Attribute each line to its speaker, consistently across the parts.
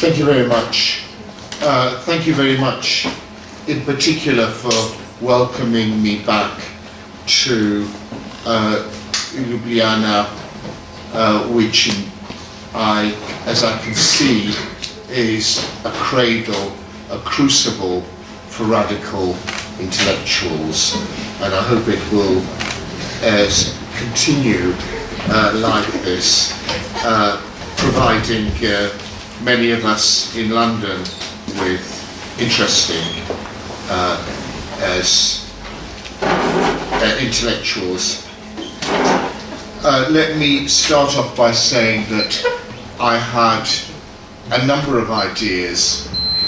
Speaker 1: Thank you very much. Uh, thank you very much, in particular, for welcoming me back to uh, Ljubljana, uh, which I, as I can see, is a cradle, a crucible for radical intellectuals, and I hope it will uh, continue like this, uh, providing uh, many of us in London with interesting uh, as uh, intellectuals. Uh, let me start off by saying that I had a number of ideas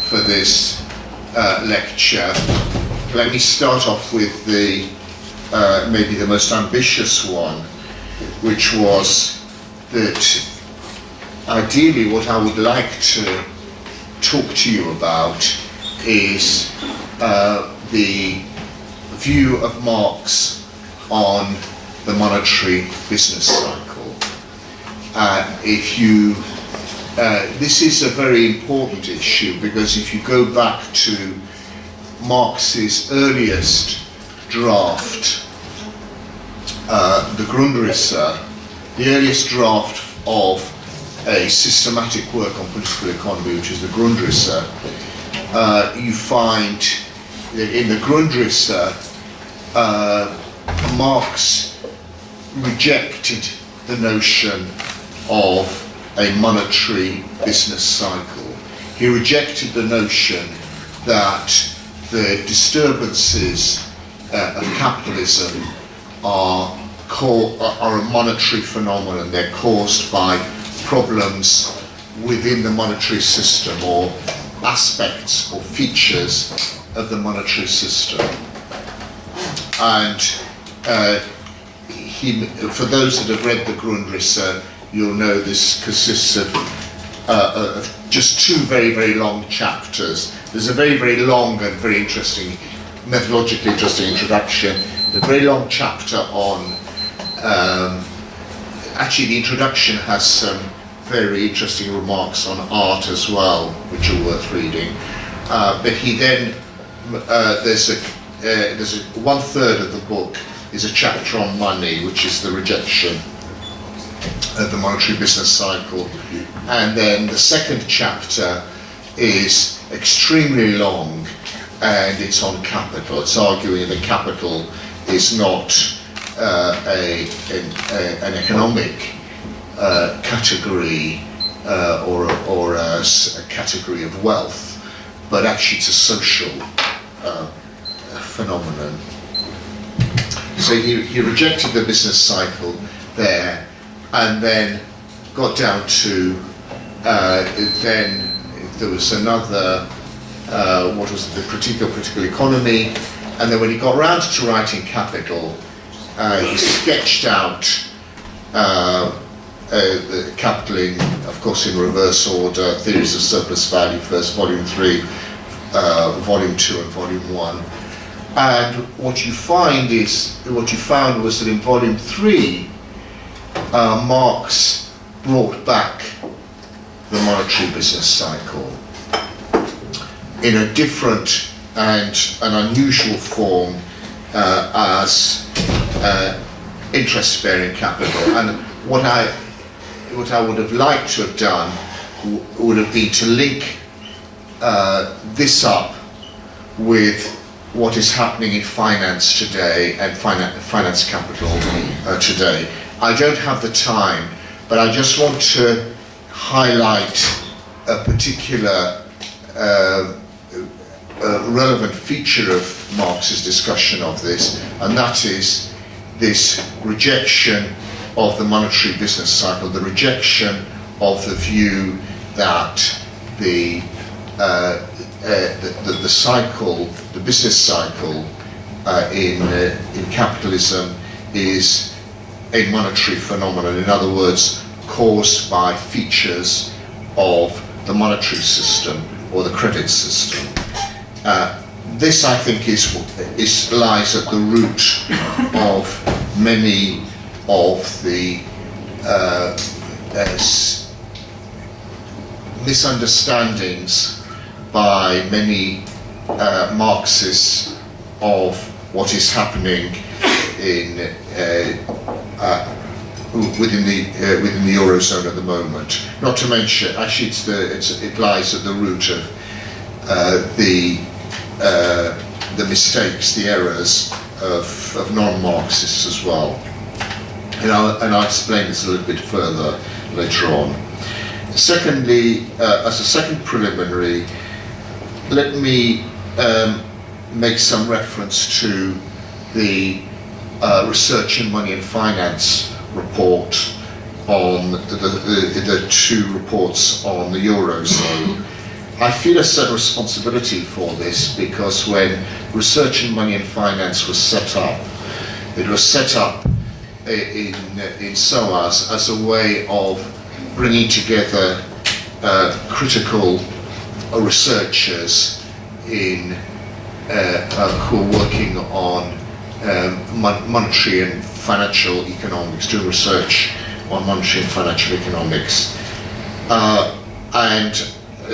Speaker 1: for this uh, lecture. Let me start off with the uh, maybe the most ambitious one, which was that ideally what I would like to talk to you about is uh, the view of Marx on the monetary business cycle. Uh, if you, uh, this is a very important issue because if you go back to Marx's earliest draft, uh, the Grundrisse, the earliest draft of a systematic work on political economy, which is the Grundrisse, uh, you find in the Grundrisse, uh, Marx rejected the notion of a monetary business cycle. He rejected the notion that the disturbances uh, of capitalism are, are a monetary phenomenon. They're caused by problems within the monetary system or aspects or features of the monetary system. And uh, he, for those that have read the Grundrisse, you'll know this consists of, uh, of just two very, very long chapters. There's a very, very long and very interesting, methodologically interesting introduction, a very long chapter on, um, actually the introduction has some very interesting remarks on art as well, which are worth reading. Uh, but he then, uh, there's a, uh, there's a, one third of the book is a chapter on money, which is the rejection of the monetary business cycle. And then the second chapter is extremely long and it's on capital. It's arguing that capital is not uh, a, a, an economic uh, category uh, or, or a, a, category of wealth, but actually it's a social uh, phenomenon. So he, he rejected the business cycle there and then got down to uh, then there was another uh, what was it, the critique of political economy and then when he got around to writing Capital uh, he sketched out uh, the capital in, of course in reverse order, theories of surplus value first, volume 3, uh, volume 2 and volume 1 and what you find is, what you found was that in volume 3 uh, Marx brought back the monetary business cycle in a different and an unusual form uh, as uh, interest-bearing capital. And what I, what I would have liked to have done would have been to link uh, this up with what is happening in finance today and finance, finance capital uh, today. I don't have the time, but I just want to highlight a particular uh, relevant feature of Marx's discussion of this, and that is this rejection of the monetary business cycle, the rejection of the view that the, uh, uh, the, the, the, cycle, the business cycle uh, in, uh, in capitalism is a monetary phenomenon, in other words, caused by features of the monetary system or the credit system. Uh, this, I think, is, is lies at the root of many of the uh, uh, misunderstandings by many uh, Marxists of what is happening in uh, uh, within the uh, within the eurozone at the moment. Not to mention, actually, it's the it's, it lies at the root of the the mistakes, the errors of, of non-Marxists as well. And I'll, and I'll explain this a little bit further later on. Secondly, uh, as a second preliminary, let me um, make some reference to the uh, Research in Money and Finance report on the, the, the two reports on the Eurozone. I feel a certain responsibility for this because when Research in Money and Finance was set up, it was set up in, in SOAS as a way of bringing together uh, critical researchers in uh, uh, who are working on um, mon monetary and financial economics, doing research on monetary and financial economics. Uh, and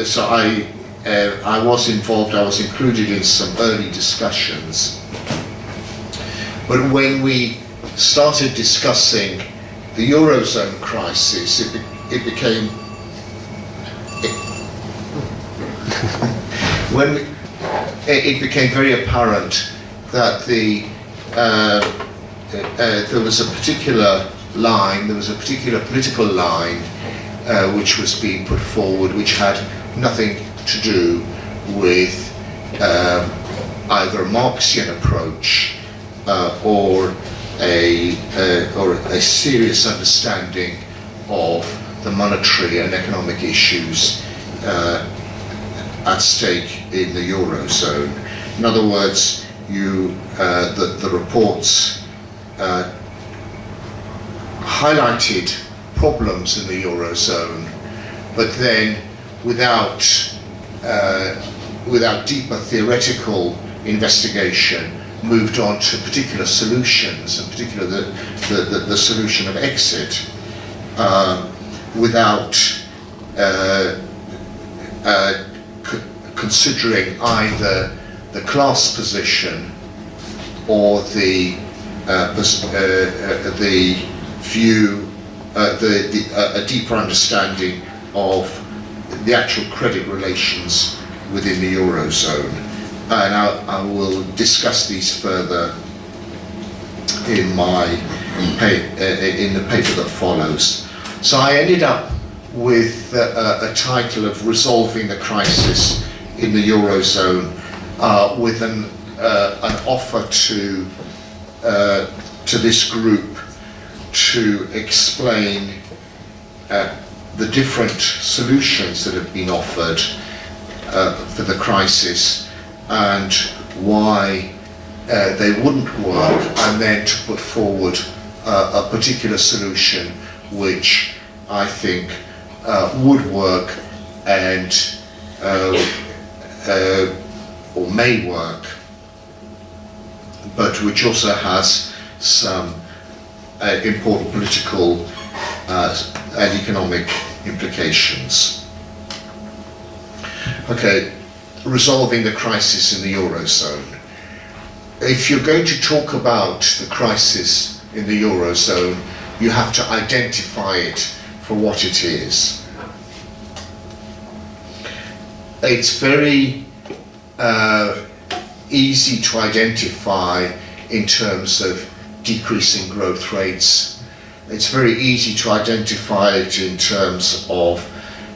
Speaker 1: so I, uh, I was involved, I was included in some early discussions. But when we started discussing the Eurozone crisis, it, be it became, it, when it, became very apparent that the uh, uh, there was a particular line, there was a particular political line uh, which was being put forward which had nothing to do with um, either a Marxian approach uh, or a or a serious understanding of the monetary and economic issues uh, at stake in the eurozone. In other words, you uh, the, the reports uh, highlighted problems in the eurozone, but then without uh, without deeper theoretical investigation, moved on to particular solutions, in particular the, the, the, the solution of exit, uh, without uh, uh, considering either the class position or the uh, uh, the view, uh, the, the a deeper understanding of the actual credit relations within the eurozone, and I, I will discuss these further in my in the paper that follows. So I ended up with a, a title of resolving the crisis in the eurozone uh, with an uh, an offer to uh, to this group to explain uh, the different solutions that have been offered uh, for the crisis and why uh, they wouldn't work and then to put forward uh, a particular solution which I think uh, would work and or may work, but which also has some uh, important political uh, and economic implications. Okay, resolving the crisis in the Eurozone. If you're going to talk about the crisis in the Eurozone, you have to identify it for what it is. It's very uh, easy to identify in terms of decreasing growth rates. It's very easy to identify it in terms of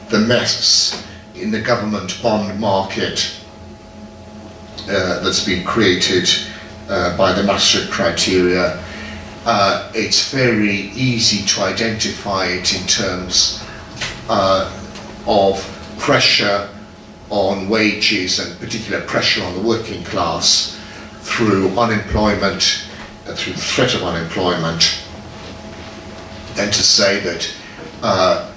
Speaker 1: the mess in the government bond market uh, that's been created uh, by the Maastricht criteria. Uh, it's very easy to identify it in terms uh, of pressure on wages and particular pressure on the working class through unemployment, uh, through the threat of unemployment, and to say that uh,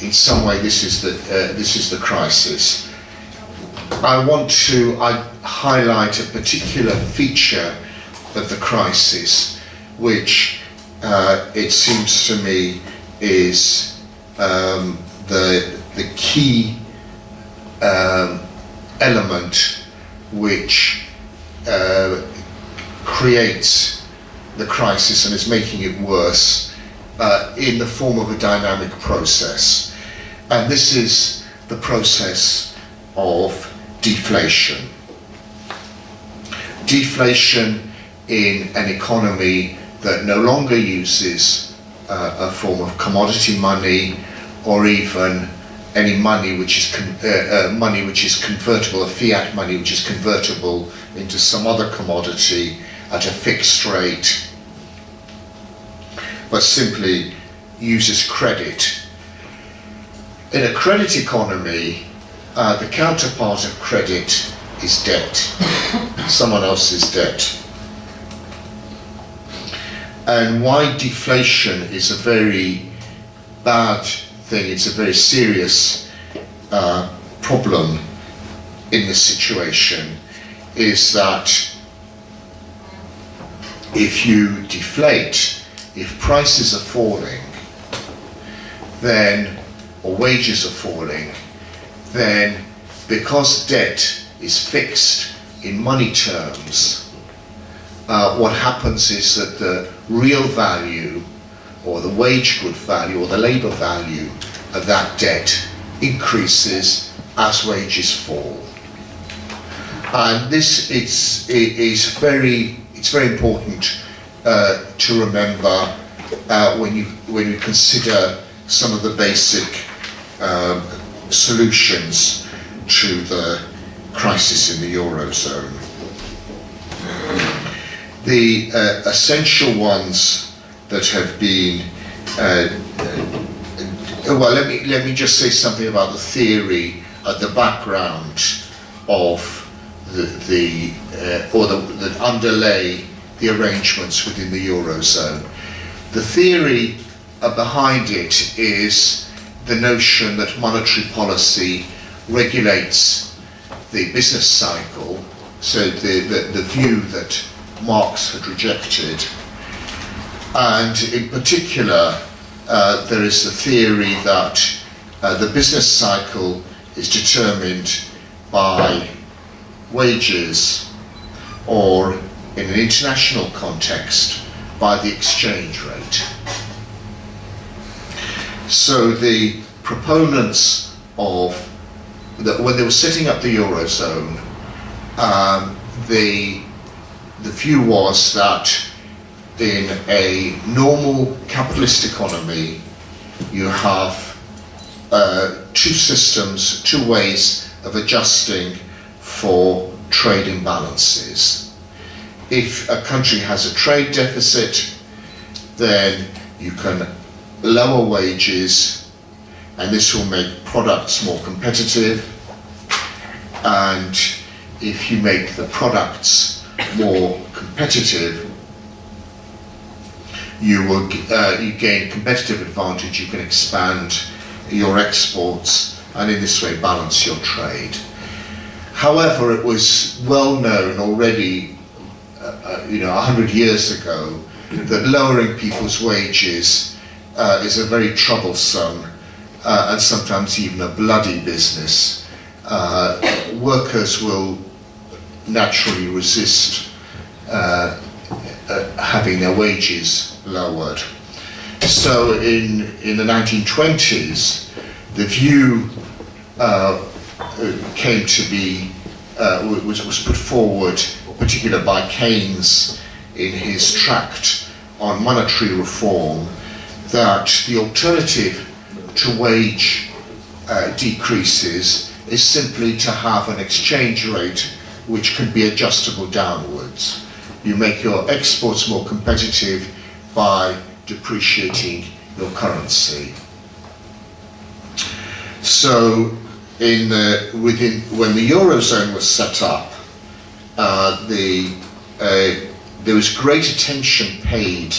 Speaker 1: in some way this is the uh, this is the crisis. I want to I highlight a particular feature of the crisis, which uh, it seems to me is um, the the key um, element which uh, creates the crisis and is making it worse uh, in the form of a dynamic process. And this is the process of deflation. Deflation in an economy that no longer uses uh, a form of commodity money or even any money which is uh, uh, money which is convertible, a fiat money which is convertible into some other commodity at a fixed rate, but simply uses credit. In a credit economy, uh, the counterpart of credit is debt, someone else's debt. And why deflation is a very bad thing, it's a very serious uh, problem in this situation, is that if you deflate, if prices are falling, then, or wages are falling, then because debt is fixed in money terms, uh, what happens is that the real value or the wage good value or the labour value of that debt increases as wages fall. And this is, is very, it's very important uh, to remember uh, when, you, when you consider some of the basic um, solutions to the crisis in the Eurozone. The uh, essential ones that have been uh, uh, well let me let me just say something about the theory at the background of the, the uh, or the, that underlay the arrangements within the eurozone. The theory uh, behind it is the notion that monetary policy regulates the business cycle so the, the, the view that Marx had rejected. And in particular, uh, there is the theory that uh, the business cycle is determined by wages or in an international context by the exchange rate. So the proponents of that when they were setting up the eurozone, um, the the view was that in a normal capitalist economy, you have uh, two systems, two ways of adjusting for trade imbalances. If a country has a trade deficit, then you can lower wages and this will make products more competitive and if you make the products more competitive you will uh, you gain competitive advantage, you can expand your exports and in this way balance your trade. However, it was well known already, uh, uh, you know, a hundred years ago, that lowering people's wages uh, is a very troublesome uh, and sometimes even a bloody business. Uh, workers will naturally resist having their wages lowered. So in, in the 1920s, the view uh, came to be, uh, was, was put forward, particularly by Keynes in his tract on monetary reform, that the alternative to wage uh, decreases is simply to have an exchange rate which can be adjustable downwards. You make your exports more competitive by depreciating your currency. So in the, within, when the Eurozone was set up, uh, the, uh, there was great attention paid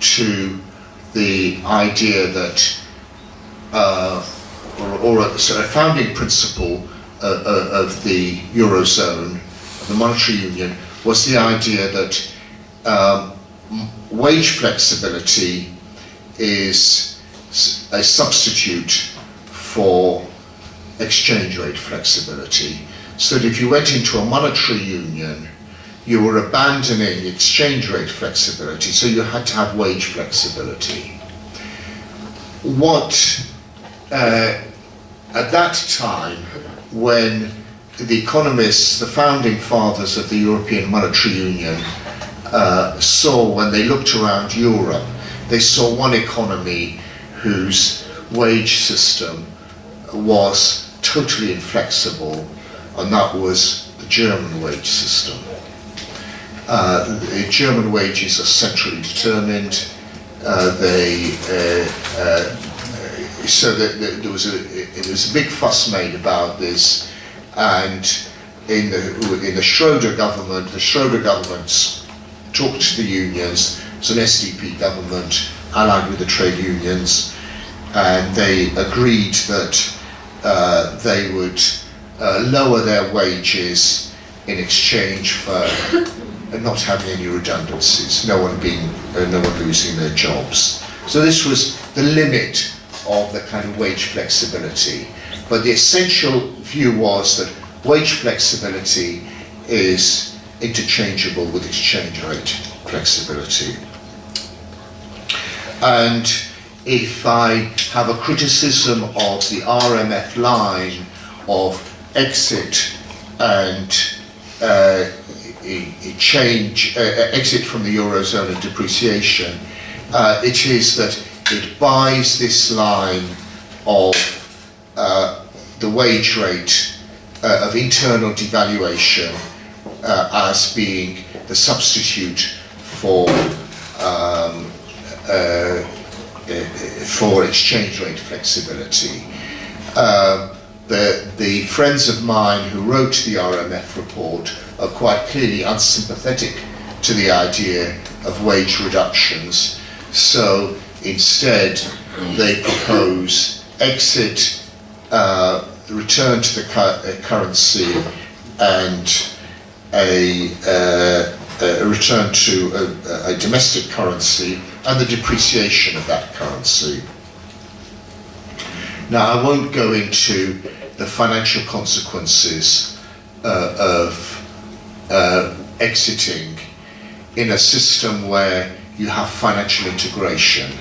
Speaker 1: to the idea that, uh, or, or a, founding principle uh, uh, of the Eurozone, the monetary union, was the idea that um, wage flexibility is a substitute for exchange rate flexibility. So that if you went into a monetary union, you were abandoning exchange rate flexibility, so you had to have wage flexibility. What, uh, at that time, when the economists, the founding fathers of the European Monetary Union, uh, saw when they looked around Europe, they saw one economy whose wage system was totally inflexible, and that was the German wage system. Uh, the German wages are centrally determined. Uh, they uh, uh so that, that there was a there was a big fuss made about this, and in the in the Schroeder government, the Schroeder government talked to the unions. It's an SDP government allied with the trade unions, and they agreed that uh, they would uh, lower their wages in exchange for not having any redundancies, no one being, uh, no one losing their jobs. So this was the limit of the kind of wage flexibility. But the essential view was that wage flexibility is interchangeable with exchange rate flexibility. And if I have a criticism of the RMF line of exit and uh, change, uh, exit from the Eurozone and depreciation, uh, it is that it buys this line of uh, the wage rate uh, of internal devaluation uh, as being the substitute for um, for exchange rate flexibility. Um, the, the friends of mine who wrote the RMF report are quite clearly unsympathetic to the idea of wage reductions. So instead, they propose exit, uh, return to the cu- uh, currency, and a, uh, a return to a, a domestic currency and the depreciation of that currency. Now, I won't go into the financial consequences uh, of uh, exiting in a system where you have financial integration.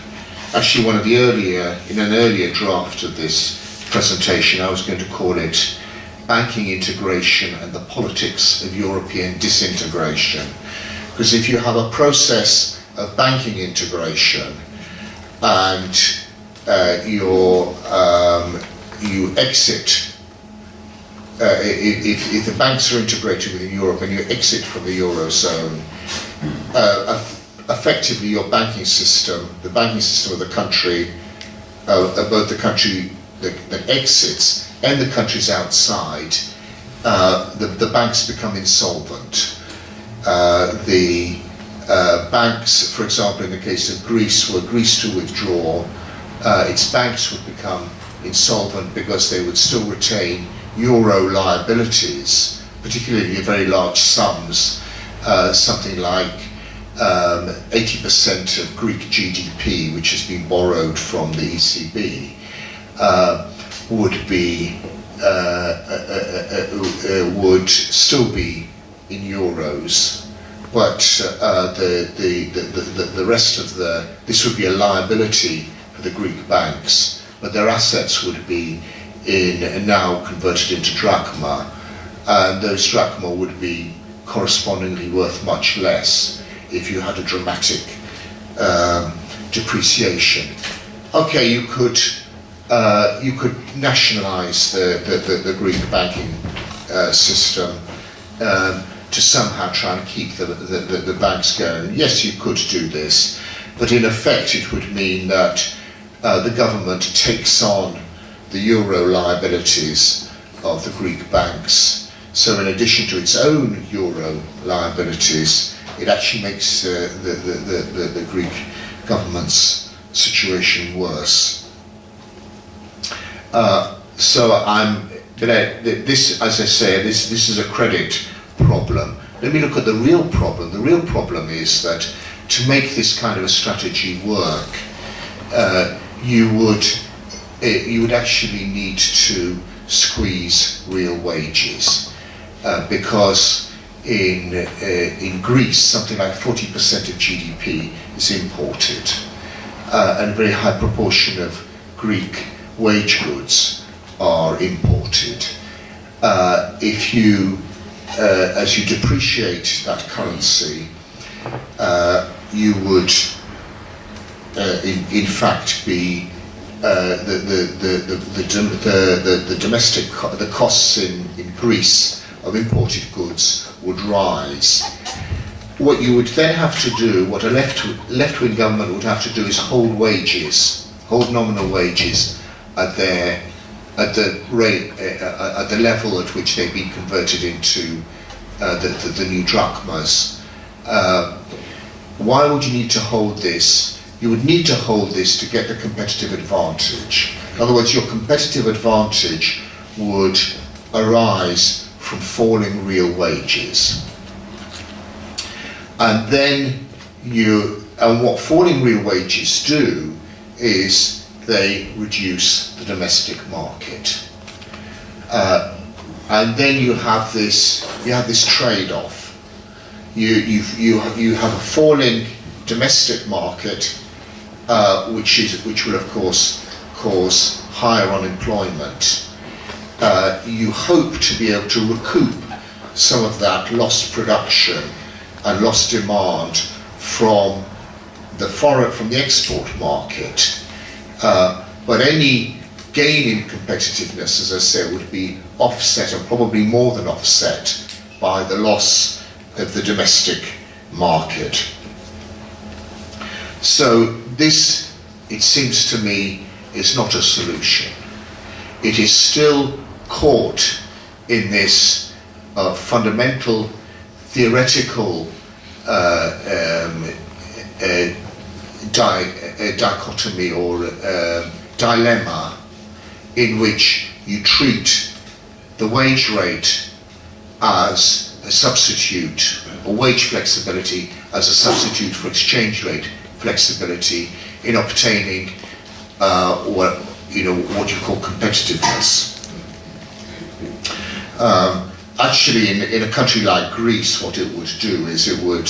Speaker 1: Actually, one of the earlier, in an earlier draft of this presentation, I was going to call it banking integration and the politics of European disintegration. Because if you have a process of banking integration and uh, um, you exit, uh, if, if the banks are integrated within Europe and you exit from the Eurozone, uh, effectively your banking system, the banking system of the country, uh, both the country that, that, exits and the countries outside, uh, the, the banks become insolvent. Uh, the uh, banks, for example, in the case of Greece, were Greece to withdraw, uh, its banks would become insolvent because they would still retain euro liabilities, particularly very large sums, uh, something like um, 80% of Greek GDP, which has been borrowed from the ECB, uh, would be uh, uh, would still be in euros. But uh, the, the, the, the, rest of the, this would be a liability the Greek banks, but their assets would be in now converted into drachma, and those drachma would be correspondingly worth much less if you had a dramatic um, depreciation. Okay, you could uh, you could nationalize the, the, the, the Greek banking uh, system. Um, to somehow try and keep the, the, the banks going. Yes, you could do this, but in effect it would mean that uh, the government takes on the euro liabilities of the Greek banks. So in addition to its own euro liabilities, it actually makes uh, the, the, the, the, Greek government's situation worse. Uh, so I'm, this, as I say, this, this is a credit problem. Let me look at the real problem. The real problem is that to make this kind of a strategy work, uh, you would it, you would actually need to squeeze real wages uh, because in, uh, in Greece, something like 40% of GDP is imported, uh, and a very high proportion of Greek wage goods are imported. Uh, if you, uh, as you depreciate that currency, you would, in, in fact, be uh, the, the, the, the, the, domestic the costs in, in Greece of imported goods would rise. What you would then have to do, what a left left wing government would have to do, is hold wages, hold nominal wages at their at the rate uh, at the level at which they've been converted into uh, the, the, the new drachmas. Uh, why would you need to hold this? You would need to hold this to get the competitive advantage. In other words, your competitive advantage would arise from falling real wages. And then you, and what falling real wages do is they reduce the domestic market. Uh, and then you have this, you have this trade-off. You, you, you, you have a falling domestic market, uh, which, is, which will of course cause higher unemployment. Uh, you hope to be able to recoup some of that lost production and lost demand from the foreign, from the export market. Uh, but any gain in competitiveness, as I say, would be offset and probably more than offset by the loss of the domestic market. So this, it seems to me, is not a solution. It is still caught in this uh, fundamental theoretical uh, um, uh, di- dichotomy or um, dilemma in which you treat the wage rate as a substitute, or wage flexibility as a substitute for exchange rate flexibility in obtaining uh, what you know what you call competitiveness. Um, actually, in, in a country like Greece, what it would do is it would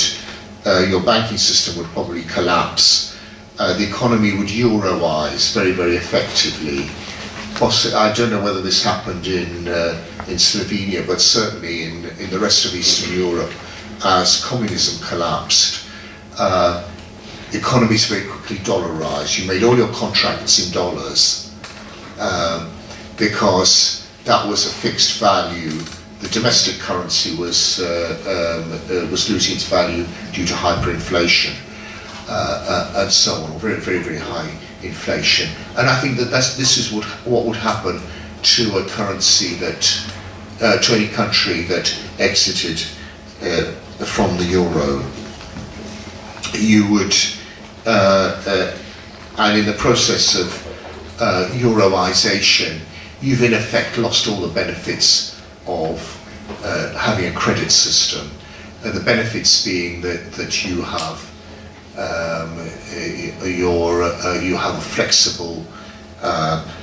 Speaker 1: uh, your banking system would probably collapse. Uh, the economy would euroize very, very effectively. I don't know whether this happened in uh, in Slovenia, but certainly in, in the rest of Eastern Europe, as communism collapsed, uh, economies very quickly dollarized. You made all your contracts in dollars um, because that was a fixed value. The domestic currency was uh, um, uh, was losing its value due to hyperinflation uh, uh, and so on, very, very, very high inflation. And I think that this is what what would happen to a currency that uh, to any country that exited uh, from the euro. You would, uh, uh, and in the process of uh, euroization, you've in effect lost all the benefits of uh, having a credit system. The benefits being that, that you have um, your, you have a flexible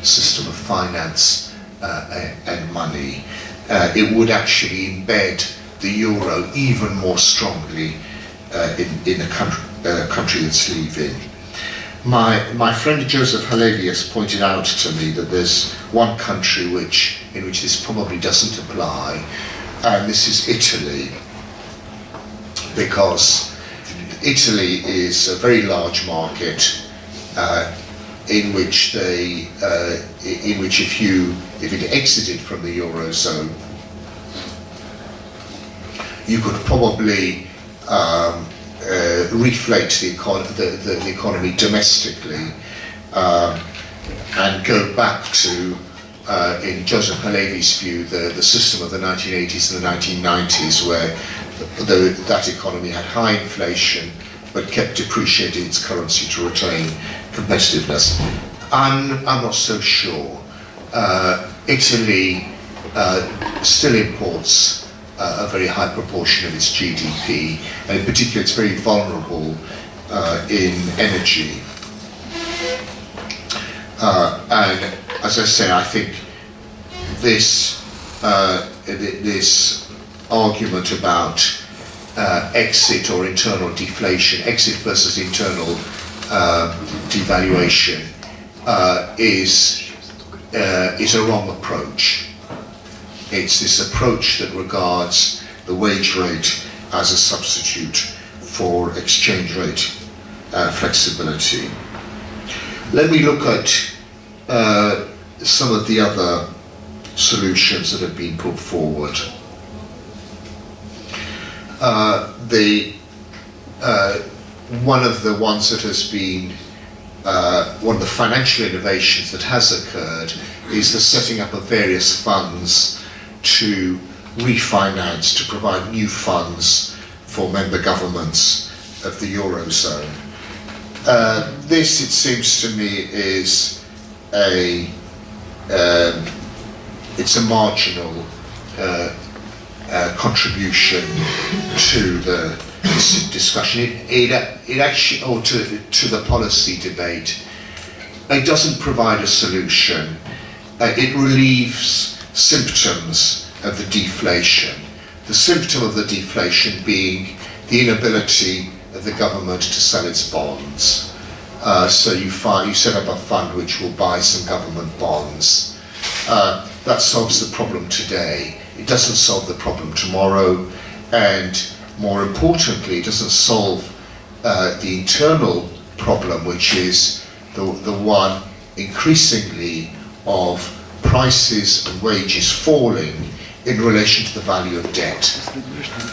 Speaker 1: system of finance and, money. Uh, it would actually embed the euro even more strongly uh, in, in a country, uh, country that's leaving. My, my friend Joseph Halevius pointed out to me that there's one country which, in which this probably doesn't apply, and this is Italy, because Italy is a very large market uh, in which they, uh, in which if you, if it exited from the eurozone, you could probably um, uh, reflate the, econ- the, the, the economy domestically um, and go back to, uh, in Joseph Halevi's view, the, the system of the 1980s and the 1990s, where the, that economy had high inflation but kept depreciating its currency to retain competitiveness. I'm, I'm not so sure. Uh, Italy uh, still imports a very high proportion of its GDP, and in particular, it's very vulnerable uh, in energy. Uh, and as I say, I think this uh, this argument about uh, exit or internal deflation, exit versus internal uh, devaluation, uh, is uh, is a wrong approach. It's this approach that regards the wage rate as a substitute for exchange rate uh, flexibility. Let me look at uh, some of the other solutions that have been put forward. Uh, the uh, one of the ones that has been uh, one of the financial innovations that has occurred is the setting up of various funds to refinance, to provide new funds for member governments of the Eurozone. Uh, this, it seems to me, is a um, it's a marginal uh, uh, contribution to the discussion. It, it, it actually, or to, to the policy debate. It doesn't provide a solution. Uh, it relieves symptoms of the deflation. The symptom of the deflation being the inability of the government to sell its bonds. Uh, so you, find, you set up a fund which will buy some government bonds. Uh, that solves the problem today. It doesn't solve the problem tomorrow, and more importantly, it doesn't solve uh, the internal problem, which is the, the one increasingly of prices and wages falling in relation to the value of debt.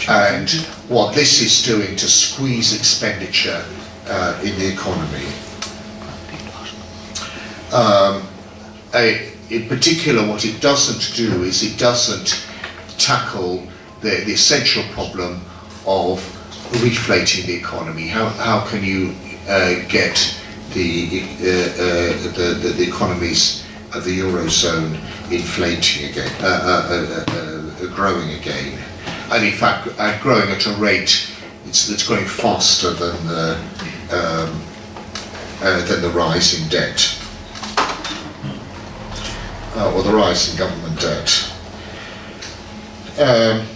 Speaker 1: And what this is doing to squeeze expenditure uh, in the economy. Um, a, in particular, what it doesn't do is it doesn't tackle the, the essential problem of reflating the economy. How, how can you uh, get the, uh, uh, the, the, the, economies of the Eurozone inflating again, uh, uh, uh, growing again? And in fact, growing at a rate that's growing faster than the, um, than the rise in debt. or the rise in government debt. Um,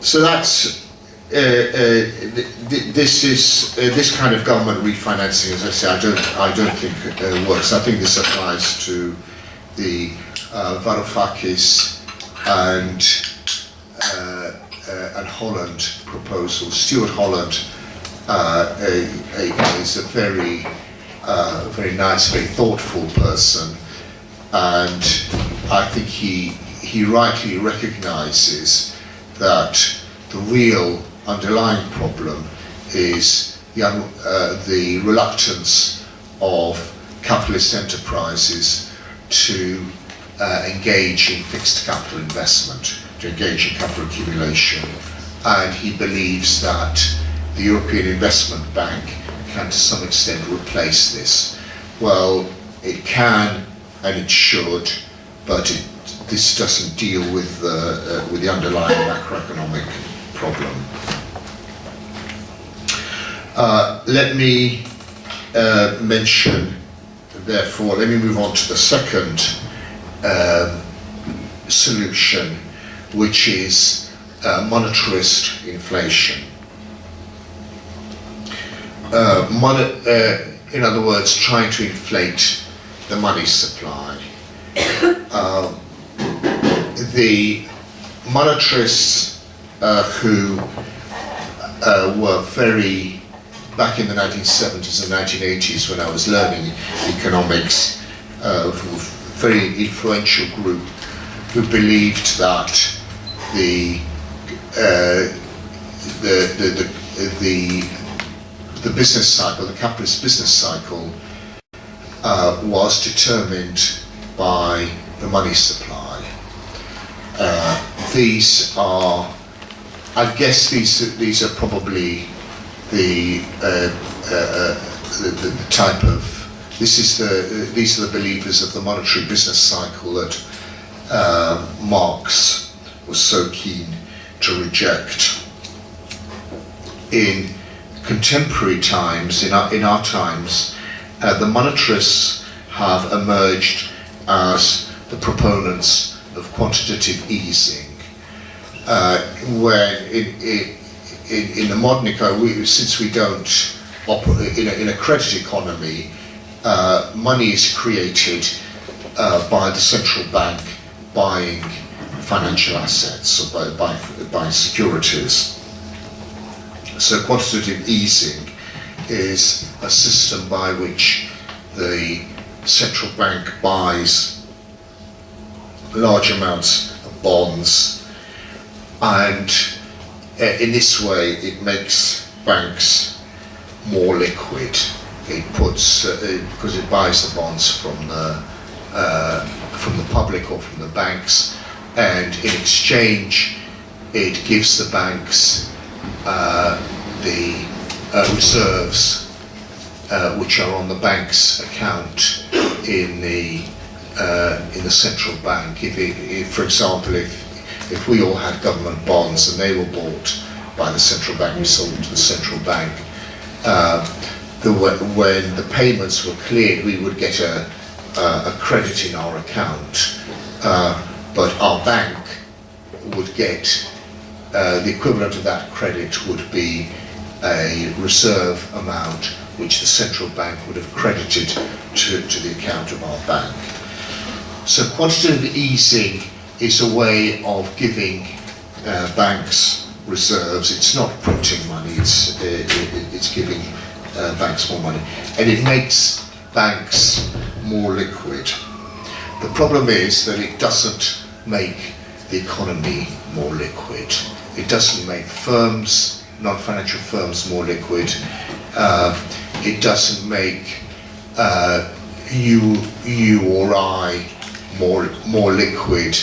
Speaker 1: so that's uh, uh, th this is uh, this kind of government refinancing. As I say, I don't I don't think uh, works. I think this applies to the uh, Varoufakis and uh, uh, and Holland proposal. Stuart Holland a, a, is a very very nice, very thoughtful person, and I think he he rightly recognizes that the real underlying problem is the, uh, the reluctance of capitalist enterprises to uh, engage in fixed capital investment, to engage in capital accumulation. And he believes that the European Investment Bank can to some extent replace this. Well, it can and it should, but it this doesn't deal with the, uh, with the underlying macroeconomic problem. Uh, let me uh, mention, therefore, let me move on to the second um, solution, which is uh, monetarist inflation. Uh, uh, in other words, trying to inflate the money supply. Um, the monetarists uh, who uh, were very, back in the 1970s and 1980s when I was learning economics, uh, very influential group who believed that the, uh, the, the, the, the, the business cycle, the capitalist business cycle, uh, was determined by the money supply. Uh, these are, I guess these these are probably the, uh, uh, uh, the, the, the type of this is the these are the believers of the monetary business cycle that uh, Marx was so keen to reject. In contemporary times, in our, in our times, uh, the monetarists have emerged as the proponents of quantitative easing. Uh, when in, in, in, the modern economy, since we don't operate in a, in a credit economy, uh, money is created uh, by the central bank buying financial assets or by, by, by securities. So quantitative easing is a system by which the central bank buys large amounts of bonds and in this way it makes banks more liquid. It puts, uh, because it buys the bonds from the, uh, from the public or from the banks and in exchange it gives the banks uh, the uh, reserves uh, which are on the bank's account in the uh, in the central bank. If, it, if, for example, if if we all had government bonds and they were bought by the central bank, we sold them to the central bank. Uh, the, when the payments were cleared, we would get a, a credit in our account, uh, but our bank would get uh, the equivalent of that credit would be a reserve amount which the central bank would have credited to, to the account of our bank. So quantitative easing is a way of giving uh, banks reserves. It's not printing money, it's, uh, it, it's giving uh, banks more money. And it makes banks more liquid. The problem is that it doesn't make the economy more liquid. It doesn't make firms, non-financial firms more liquid. Uh, it doesn't make uh, you, you or I more, more liquid.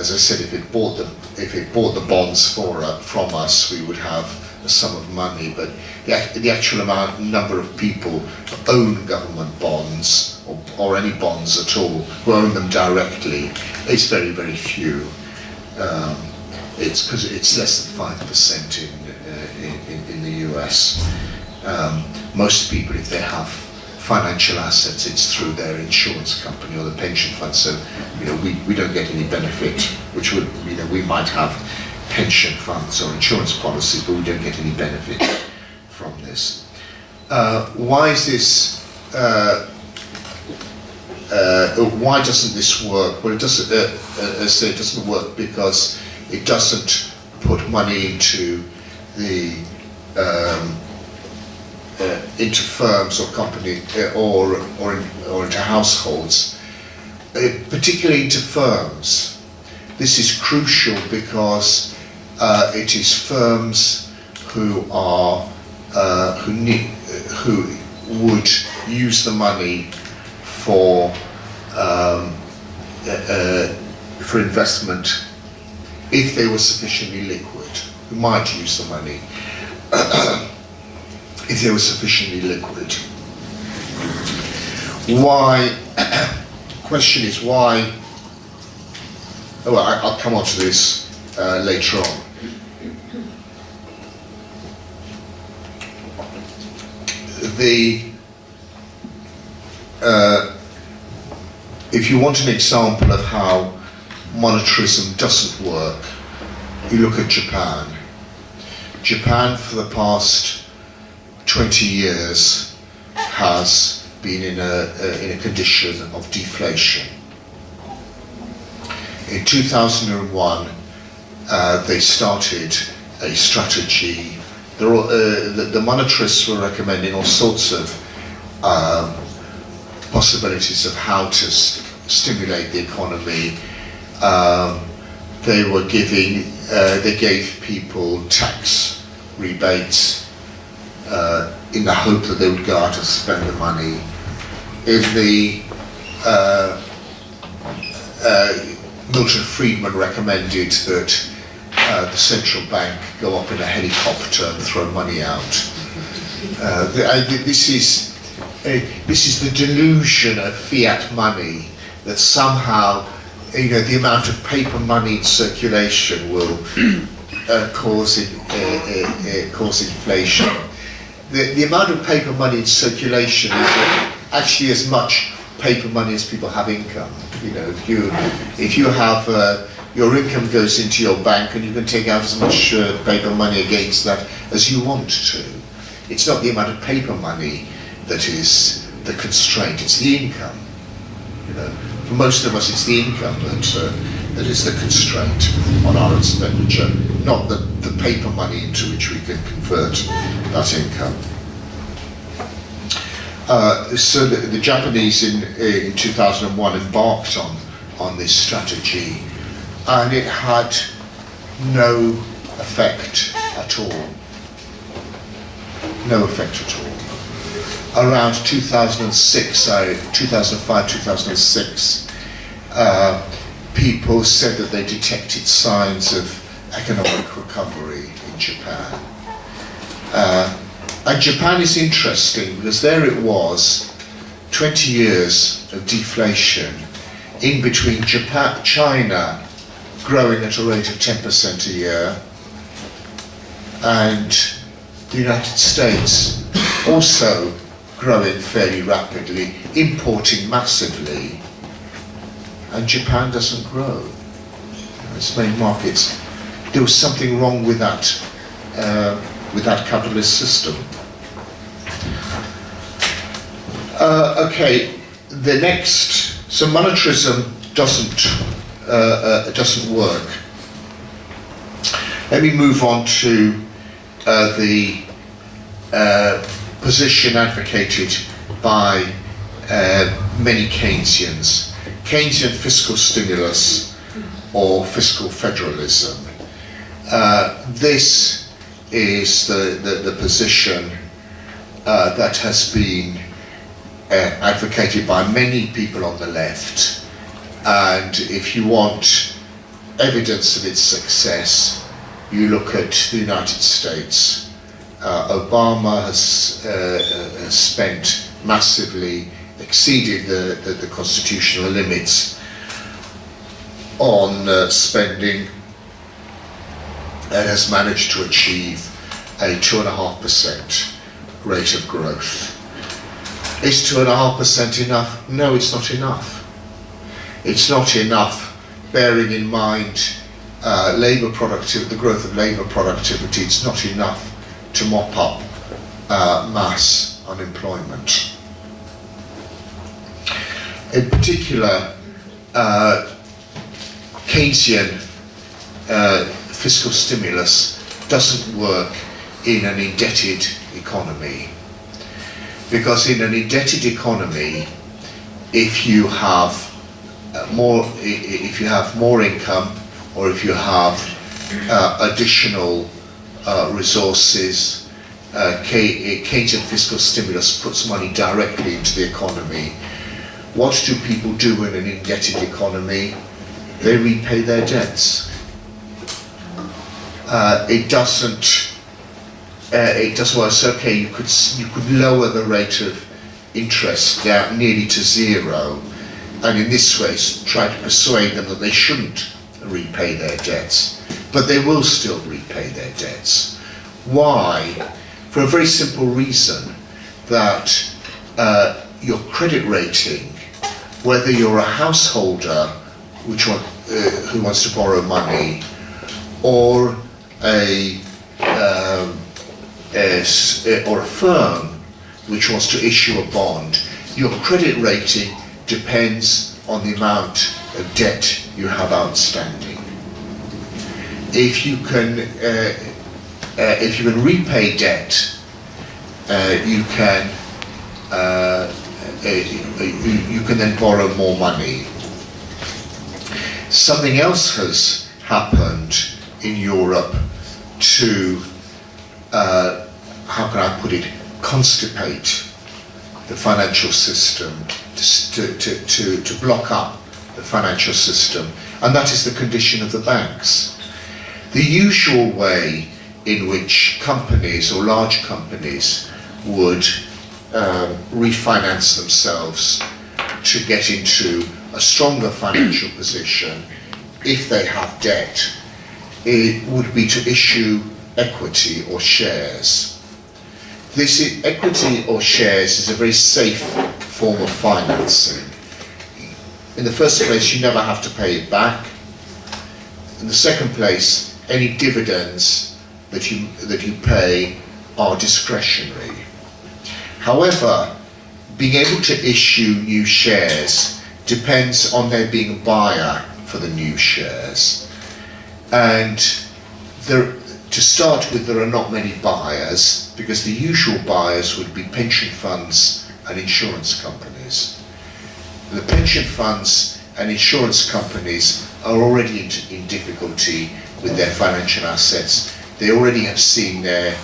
Speaker 1: As I said, if it bought the, if it bought the bonds for, uh, from us, we would have a sum of money, but the, the actual amount, number of people who own government bonds, or, or any bonds at all, who own them directly, is very, very few. Um, it's because it's less than five percent in, uh, in, in the US. Um, most people, if they have financial assets, it's through their insurance company or the pension fund. So, you know, we, we don't get any benefit, which would, you know, we might have pension funds or insurance policies, but we don't get any benefit from this. Uh, why is this, uh, uh, why doesn't this work? Well, it doesn't, uh, uh, as I say, it doesn't work because it doesn't put money into the um, uh, into firms or companies uh, or, or, or into households, uh, particularly into firms. This is crucial because uh, it is firms who are uh, who need who would use the money for um, uh, for investment if they were sufficiently liquid. Who might use the money if they were sufficiently liquid. Why? question is why. Oh, I, will come on to this uh, later on. The uh, if you want an example of how monetarism doesn't work, you look at Japan. Japan, for the past 20 years, has been in a, in a condition of deflation. In 2001, uh, they started a strategy. Uh, the, the, monetarists were recommending all sorts of um, possibilities of how to st stimulate the economy. Um, they were giving, uh, they gave people tax rebates uh, in the hope that they would go out and spend the money. In the uh, uh, Milton Friedman recommended that uh, the central bank go up in a helicopter and throw money out. Uh, the, this is this is the delusion of fiat money that somehow you know the amount of paper money in circulation will uh, cause in, cause inflation the, the amount of paper money in circulation is actually as much paper money as people have income. You know, if you if you have uh, your income goes into your bank and you can take out as much uh, paper money against that as you want to. It's not the amount of paper money that is the constraint; it's the income. You know, for most of us, it's the income that uh, that is the constraint on our expenditure, not the, the paper money into which we can convert that income. Uh, so the, the Japanese in, in 2001 embarked on, on this strategy and it had no effect at all. No effect at all. Around 2006, uh, 2005, 2006, uh, people said that they detected signs of economic recovery in Japan. Uh, and Japan is interesting because there it was, 20 years of deflation in between Japan, China growing at a rate of 10% a year and the United States also growing fairly rapidly, importing massively, and Japan doesn't grow. Its main markets. There was something wrong with that, uh, with that capitalist system. Uh, okay, the next, so monetarism doesn't uh, uh, doesn't work. Let me move on to uh, the uh, position advocated by many Keynesians. Keynesian fiscal stimulus or fiscal federalism. Uh, this is the, the, the position that has been advocated by many people on the left and if you want evidence of its success, you look at the United States. Uh, Obama has, uh, has, spent massively, exceeded the, the, the constitutional limits on uh, spending and has managed to achieve a 2.5% rate of growth. Is 2.5% enough? No, it's not enough it's not enough bearing in mind uh, labour productivity, the growth of labour productivity, it's not enough to mop up uh, mass unemployment. In particular, uh, Keynesian uh, fiscal stimulus doesn't work in an indebted economy. Because in an indebted economy, if you have uh, more if you have more income or if you have uh, additional uh, resources uh, Keynesian fiscal stimulus puts money directly into the economy what do people do in an indebted economy they repay their debts uh, it doesn't uh, it doesn't well it's okay you could you could lower the rate of interest down nearly to zero and in this way try to persuade them that they shouldn't repay their debts. But they will still repay their debts. Why? For a very simple reason that uh, your credit rating, whether you're a householder which uh, who wants to borrow money or a, um, a, or a firm which wants to issue a bond, your credit rating depends on the amount of debt you have outstanding. If you can, uh, uh, if you can repay debt, uh, you can uh, you, can then borrow more money. Something else has happened in Europe to, uh, how can I put it, constipate the financial system, to, to, to, to block up the financial system, and that is the condition of the banks. The usual way in which companies or large companies would um, refinance themselves to get into a stronger financial position if they have debt, it would be to issue equity or shares. This equity or shares is a very safe form of financing. in the first place, you never have to pay it back. In the second place, any dividends that you, that you pay are discretionary. However, being able to issue new shares depends on there being a buyer for the new shares. And there, to start with, there are not many buyers because the usual buyers would be pension funds and insurance companies. The pension funds and insurance companies are already in, in difficulty with their financial assets. They already have seen their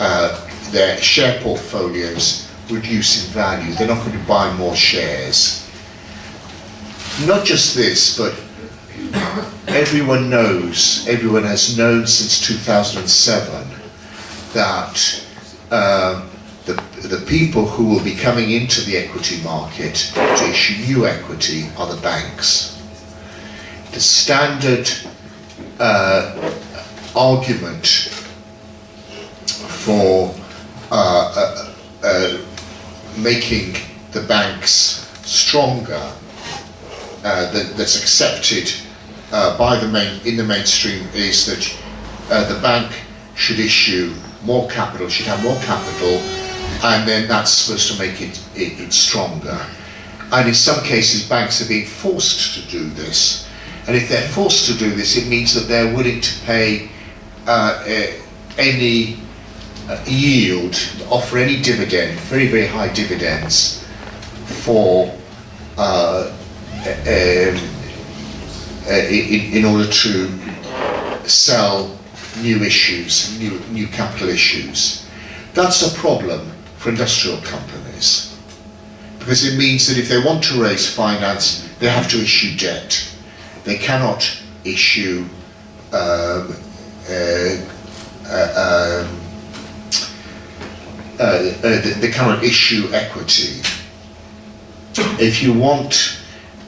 Speaker 1: uh, their share portfolios reduce in value. They're not going to buy more shares. Not just this, but everyone knows, everyone has known since 2007 that um, the, the people who will be coming into the equity market to issue new equity are the banks. The standard uh, argument for uh, uh, uh, making the banks stronger uh, that, that's accepted uh, by the main in the mainstream is that uh, the bank should issue more capital, should have more capital, and then that's supposed to make it, it, it stronger. And in some cases, banks are being forced to do this. And if they're forced to do this, it means that they're willing to pay any uh, yield, offer any dividend, very, very high dividends for uh, um, in, in order to sell new issues, new, new capital issues. That's a problem for industrial companies because it means that if they want to raise finance, they have to issue debt. They cannot issue um, uh, uh, um, uh, uh, they cannot issue equity. If you want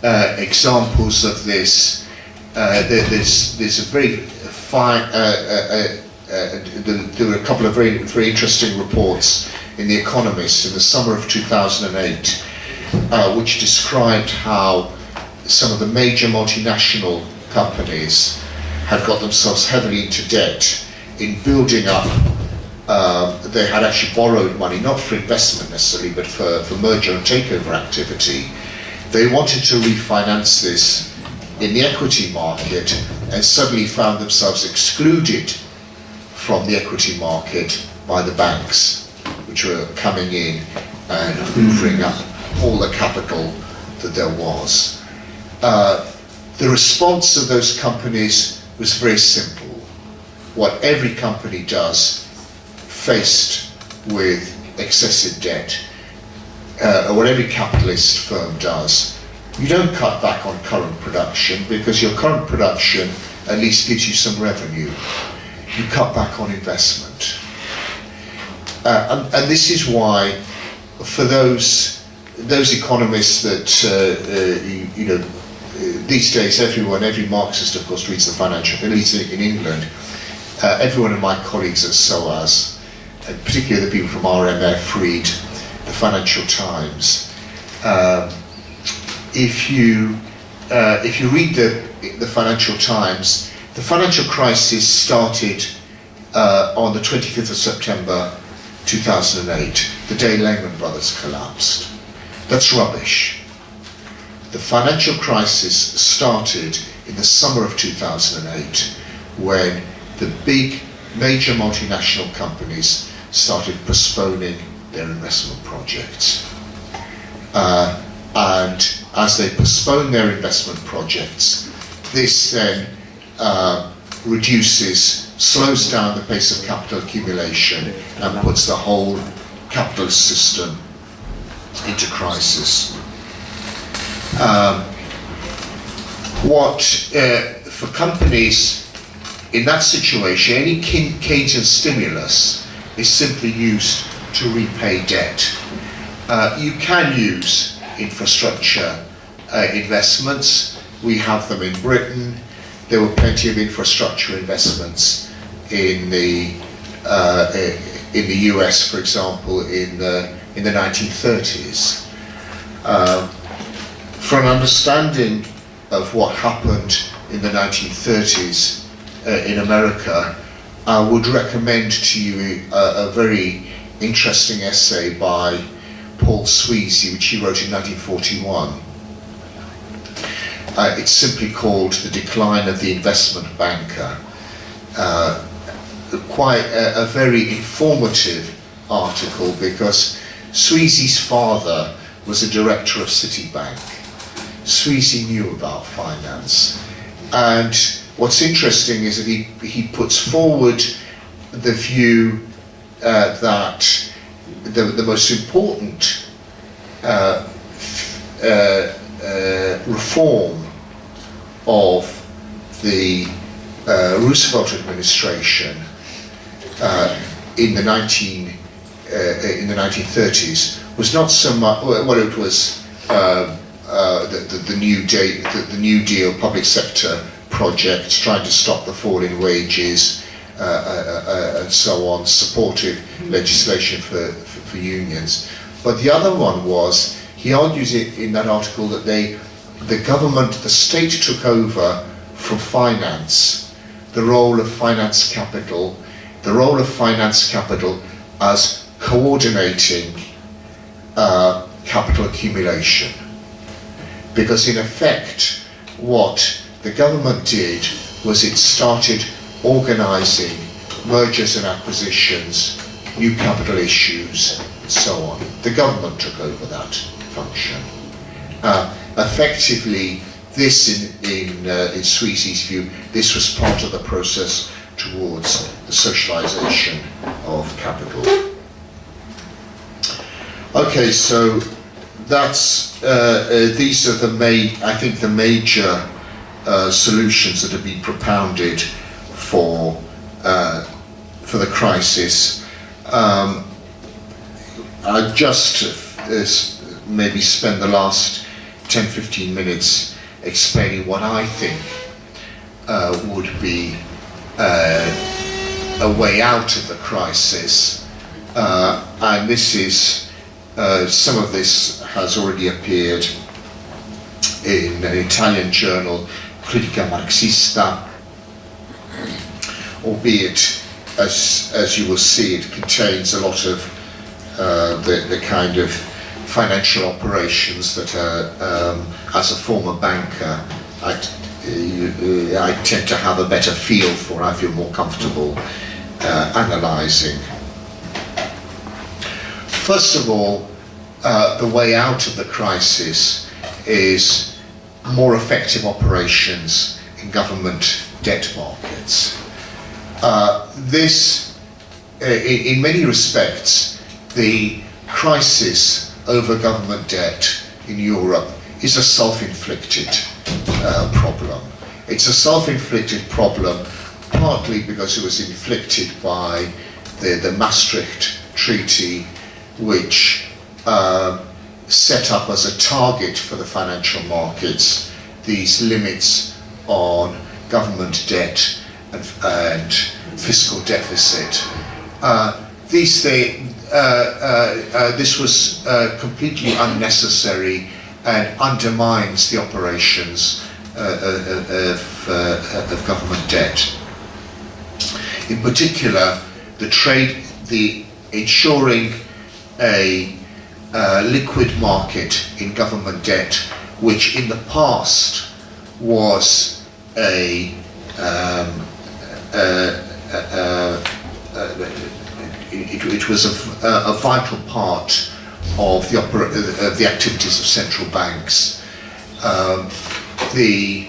Speaker 1: uh, examples of this, uh, there, there's, there's a very fine, there were a couple of very, very interesting reports in The Economist in the summer of 2008, which described how some of the major multinational companies had got themselves heavily into debt in building up um, they had actually borrowed money, not for investment necessarily, but for, for merger and takeover activity. They wanted to refinance this in the equity market and suddenly found themselves excluded from the equity market by the banks, which were coming in and hoovering up all the capital that there was. Uh, the response of those companies was very simple. What every company does faced with excessive debt, uh, or what every capitalist firm does, you don't cut back on current production because your current production at least gives you some revenue. You cut back on investment. Uh, and, and, this is why, for those those economists that uh, uh you, you, know uh, these days, everyone, every Marxist, of course, reads the financial, at least in England. Uh, every one of my colleagues at SOAS and particularly the people from RMF read the Financial Times. Um, if you uh, if you read the the Financial Times, the financial crisis started uh, on the 25th of September 2008, the day Lehman Brothers collapsed. That's rubbish. The financial crisis started in the summer of 2008 when the big major multinational companies started postponing their investment projects. Uh, and as they postpone their investment projects, this then uh, reduces, slows down the pace of capital accumulation and puts the whole capitalist system into crisis. Um, what, uh, for companies in that situation, any Keynesian stimulus is simply used to repay debt. Uh, you can use infrastructure uh, investments. We have them in Britain. There were plenty of infrastructure investments in the uh, in the US, for example, in the in the 1930s. Um, for an understanding of what happened in the 1930s uh, in America, I would recommend to you a, a very interesting essay by Paul Sweezy, which he wrote in 1941. Uh, it's simply called The Decline of the Investment Banker. Uh, quite a, a, very informative article because Sweezy's father was a director of Citibank. Sweezy knew about finance. And what's interesting is that he, he puts forward the view uh, that the, the most important uh, uh, uh, reform of the uh, Roosevelt administration uh, in the 19 in the 1930s was not so much well it was the, the, the, new day, the, the New Deal public sector project trying to stop the fall in wages uh, uh, uh, and so on, supportive legislation for, for, for, unions. But the other one was, he argues it in that article that they, the government, the state took over from finance, the role of finance capital, the role of finance capital as coordinating uh, capital accumulation. Because in effect, what the government did was it started organising mergers and acquisitions, new capital issues, and so on. The government took over that function. Uh, effectively, this, in, in, uh, in Sweezy's view, this was part of the process towards the socialisation of capital. Okay, so that's uh, uh, these are the main, I think, the major uh, solutions that have been propounded for uh, for the crisis. Um, I just uh, maybe spend the last 10-15 minutes explaining what I think uh, would be uh, a way out of the crisis. And this is, some of this has already appeared in an Italian journal, Critica Marxista, albeit as, as you will see it contains a lot of uh, the, the kind of financial operations that are, um, as a former banker, I, uh, I tend to have a better feel for, I feel more comfortable uh, analysing. First of all, uh, the way out of the crisis is more effective operations in government debt markets. Uh, this, uh, in, in, many respects, the crisis over government debt in Europe is a self-inflicted uh, problem. It's a self-inflicted problem partly because it was inflicted by the, the Maastricht Treaty, which uh, set up as a target for the financial markets these limits on government debt and, and fiscal deficit. Uh, these they, uh, uh, uh this was completely unnecessary and undermines the operations of, of government debt. In particular, the trade, the ensuring a uh, liquid market in government debt, which in the past was a um, uh, uh, uh, it, it, was a, a, vital part of the, opera of the activities of central banks. Um, the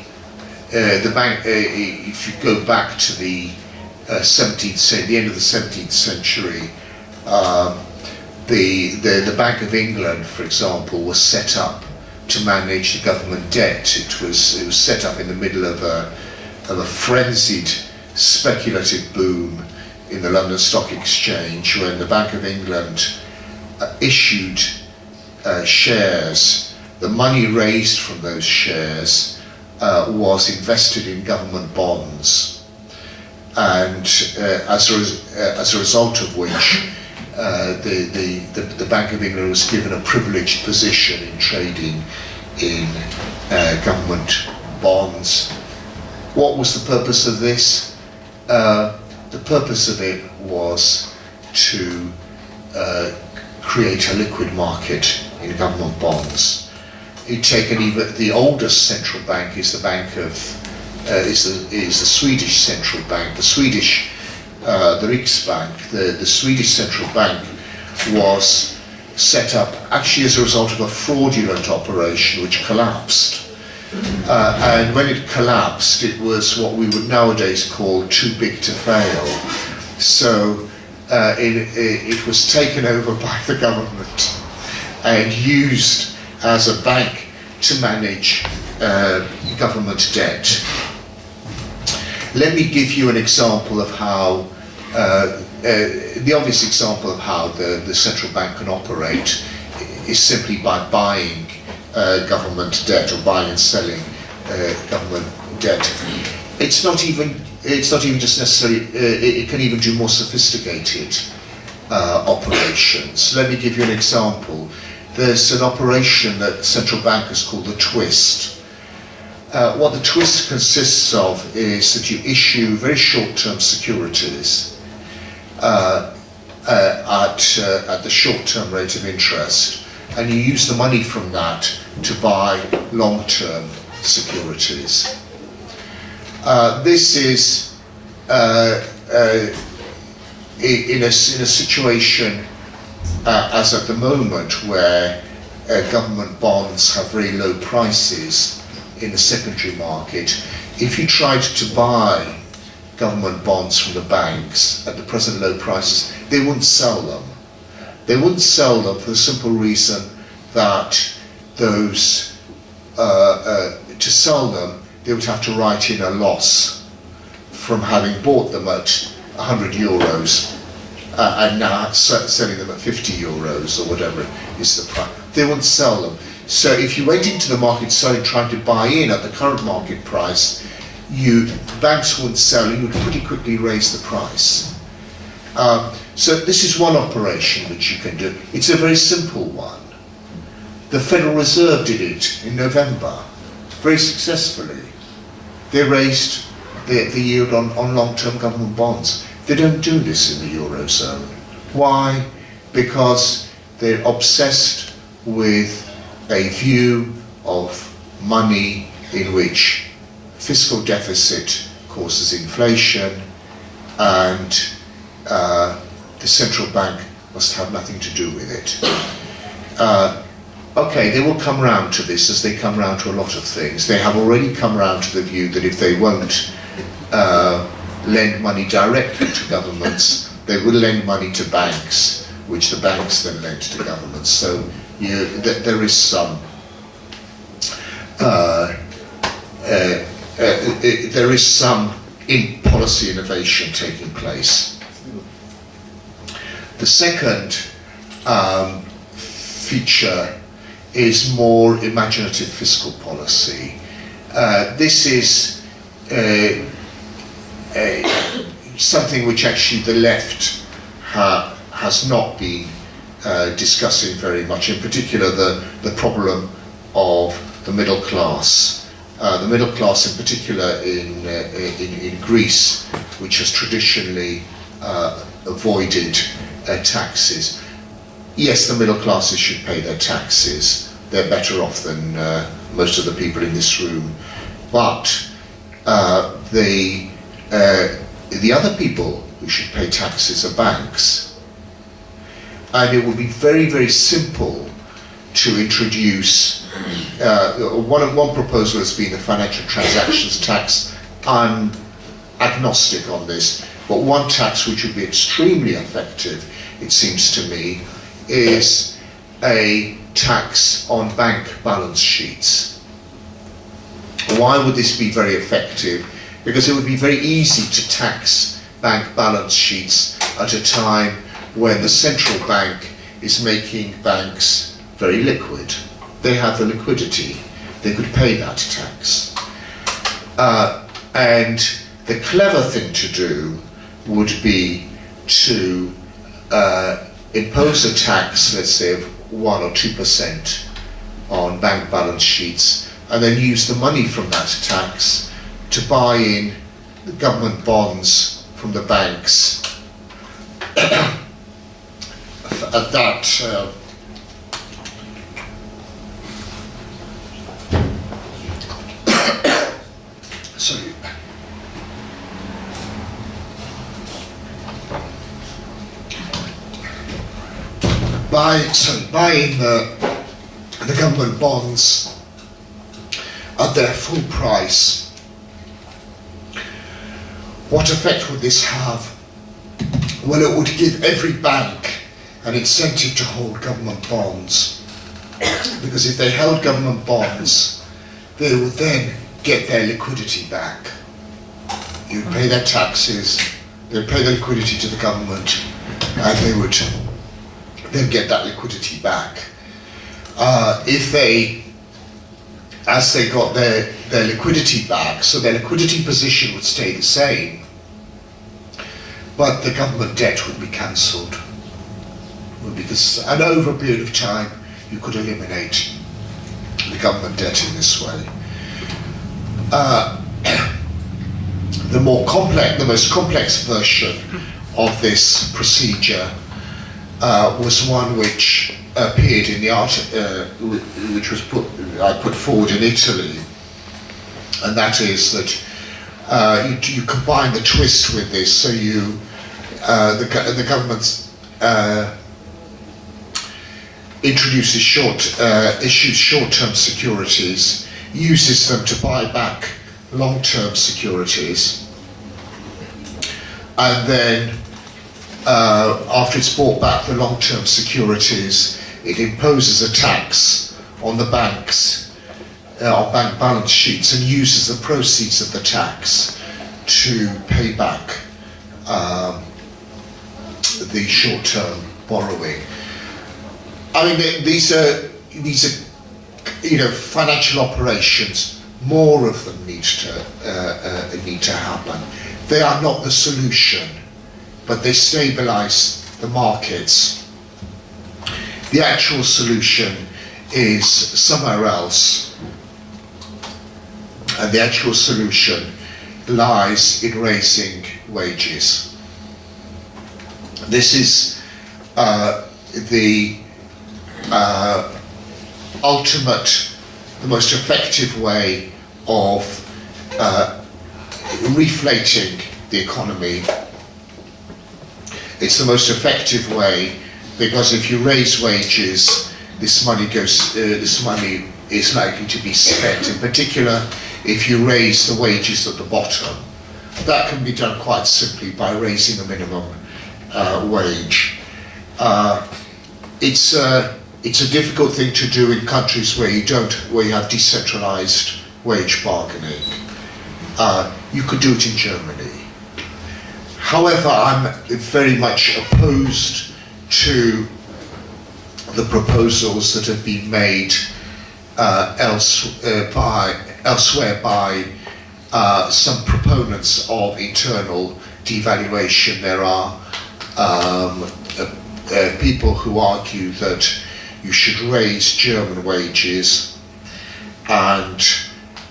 Speaker 1: uh, the bank, uh, if you go back to the uh, 17th century, the end of the 17th century, um, the, the the Bank of England, for example, was set up to manage the government debt. It was it was set up in the middle of a of a frenzied speculative boom in the London Stock Exchange when the Bank of England uh, issued uh, shares. The money raised from those shares uh, was invested in government bonds and uh, as, a, uh, as a result of which uh, the, the, the, the Bank of England was given a privileged position in trading in uh, government bonds. What was the purpose of this? Uh, the purpose of it was to uh, create a liquid market in government bonds. You take even the oldest central bank is the bank of uh, is the is the Swedish central bank. The Swedish uh, the Riksbank, the the Swedish central bank was set up actually as a result of a fraudulent operation which collapsed. Uh, and when it collapsed, it was what we would nowadays call too big to fail. So uh, it, it, was taken over by the government and used as a bank to manage uh, government debt. Let me give you an example of how, uh, uh, the obvious example of how the, the central bank can operate is simply by buying uh, government debt or buying and selling government debt. It's not even it's not even just necessarily uh, it, it can even do more sophisticated uh, operations. Let me give you an example. There's an operation that central bankers call the twist. Uh, what the twist consists of is that you issue very short-term securities uh, uh, at, uh, at the short-term rate of interest and you use the money from that to buy long-term securities. Uh, this is uh, in, a, in a situation as at the moment where government bonds have very low prices in the secondary market. If you tried to buy government bonds from the banks at the present low prices, they wouldn't sell them. They wouldn't sell them for the simple reason that those, uh, uh, to sell them, they would have to write in a loss from having bought them at 100 euros uh, and now selling them at 50 euros or whatever is the price. They wouldn't sell them. So if you went into the market selling, trying to buy in at the current market price, you banks wouldn't sell, you would pretty quickly raise the price. Um, so this is one operation which you can do. It's a very simple one. The Federal Reserve did it in November, very successfully. They raised the, the yield on, on long-term government bonds. They don't do this in the Eurozone. Why? Because they're obsessed with a view of money in which fiscal deficit causes inflation and uh, the central bank must have nothing to do with it. Uh, okay, they will come round to this as they come round to a lot of things. They have already come round to the view that if they won't uh, lend money directly to governments, they will lend money to banks, which the banks then lend to governments. So you, th there is some uh, uh, uh there is some in policy innovation taking place. The second um, feature is more imaginative fiscal policy. Uh, this is uh, something which actually the left ha has not been uh, discussing very much, in particular the, the problem of the middle class. Uh, the middle class in particular in, uh, in, in, Greece, which has traditionally uh, avoided taxes. Yes, the middle classes should pay their taxes, they're better off than uh, most of the people in this room. But uh, the, the other people who should pay taxes are banks. And it would be very, very simple to introduce, uh, one, one proposal has been a financial transactions tax. I'm agnostic on this, but one tax which would be extremely effective, it seems to me, is a tax on bank balance sheets. Why would this be very effective? Because it would be very easy to tax bank balance sheets at a time when the central bank is making banks very liquid. They have the liquidity. They could pay that tax. Uh, and the clever thing to do would be to uh, impose a tax, let's say, of one or two percent on bank balance sheets and then use the money from that tax to buy in the government bonds from the banks at that uh, sorry. Buy sorry buying the the government bonds at their full price. What effect would this have? Well, it would give every bank an incentive to hold government bonds. because if they held government bonds, they would then get their liquidity back. You'd pay their taxes, they'd pay the liquidity to the government, and they would then get that liquidity back. Uh, if they, as they got their, their liquidity back, so their liquidity position would stay the same, but the government debt would be cancelled. And over a period of time, you could eliminate the government debt in this way. Uh, the more complex, the most complex version of this procedure uh, was one which appeared in the art, uh, which was put, I put forward in Italy, and that is that uh, you, you combine the twist with this, so you the, the government uh, introduces short, uh, issues short-term securities, uses them to buy back long-term securities, and then uh, after it's bought back the long-term securities, it imposes a tax on the banks, uh, on bank balance sheets, and uses the proceeds of the tax to pay back um, the short-term borrowing. I mean, these are these are you know financial operations. More of them need to uh, uh, need to happen. They are not the solution, but they stabilise the markets. The actual solution is somewhere else, and the actual solution lies in raising wages. This is uh, the uh, ultimate, the most effective way of uh, reflating the economy. It's the most effective way because if you raise wages, this money goes. Uh, this money is likely to be spent. In particular, if you raise the wages at the bottom, that can be done quite simply by raising the minimum uh, wage. Uh, it's a, it's a difficult thing to do in countries where you don't where you have decentralized wage bargaining. Uh, you could do it in Germany. However, I'm very much opposed to the proposals that have been made uh, else, uh, by, elsewhere by uh, some proponents of internal devaluation. There are um, uh, uh, people who argue that you should raise German wages and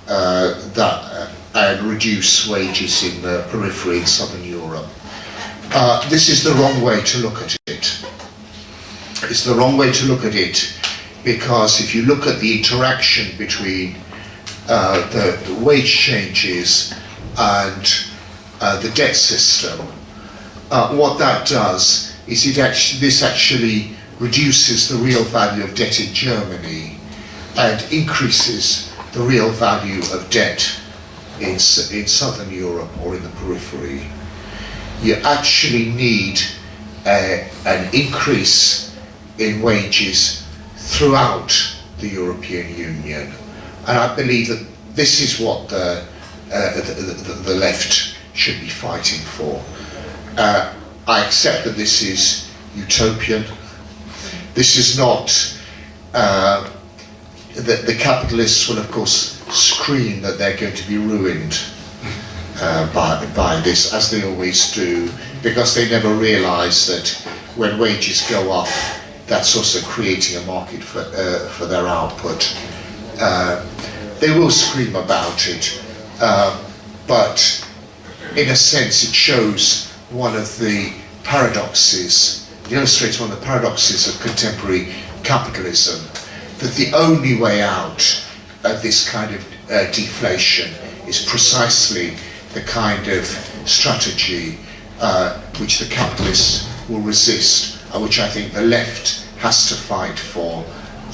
Speaker 1: uh, that uh, and reduce wages in the periphery in southern Europe. Uh, this is the wrong way to look at it. It's the wrong way to look at it because if you look at the interaction between uh, the, the wage changes and the debt system, uh, what that does is it actually, this actually reduces the real value of debt in Germany and increases the real value of debt in, in southern Europe or in the periphery. You actually need a, an increase in wages throughout the European Union. And I believe that this is what the, uh, the, the, the left should be fighting for. Uh, I accept that this is utopian. This is not. Uh, the, the capitalists will, of course, scream that they're going to be ruined uh, by, by this, as they always do, because they never realise that when wages go up, that's also creating a market for, uh, for their output. Uh, they will scream about it, uh, but in a sense it shows one of the paradoxes, it illustrates one of the paradoxes of contemporary capitalism, that the only way out of this kind of uh, deflation is precisely the kind of strategy uh, which the capitalists will resist, and which I think the left has to fight for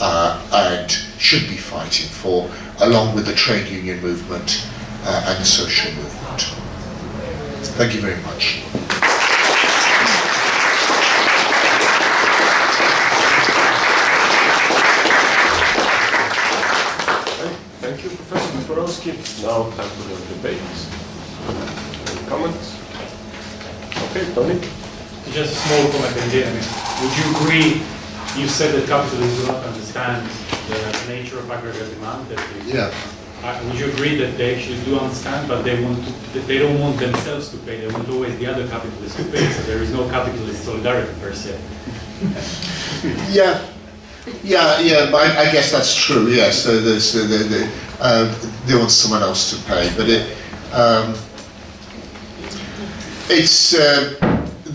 Speaker 1: uh, and should be fighting for, along with the trade union movement uh, and the social movement. Thank you very much.
Speaker 2: Thank you, Professor Toporowski. Now time for the debates. Any comments? Okay, Tony?
Speaker 3: Just a small comment indeed. I mean, would you agree, you said that capitalists do not understand the nature of aggregate demand? That they,
Speaker 1: Yeah.
Speaker 3: uh, would you agree that they actually do understand, but they want to, they don't want themselves to pay, they want always the other capitalists to pay, so there is no capitalist solidarity per se.
Speaker 1: Yeah, yeah, yeah. I, I guess that's true. Yes, so there's the, the, the, uh, they want someone else to pay, but it um, it's uh,